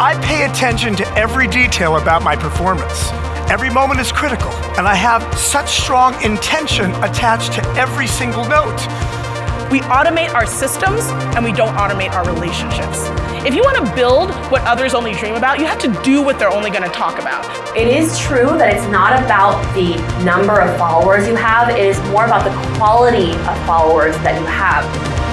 I pay attention to every detail about my performance. Every moment is critical, and I have such strong intention attached to every single note. We automate our systems and we don't automate our relationships. If you want to build what others only dream about, you have to do what they're only going to talk about. It is true that it's not about the number of followers you have, it is more about the quality of followers that you have.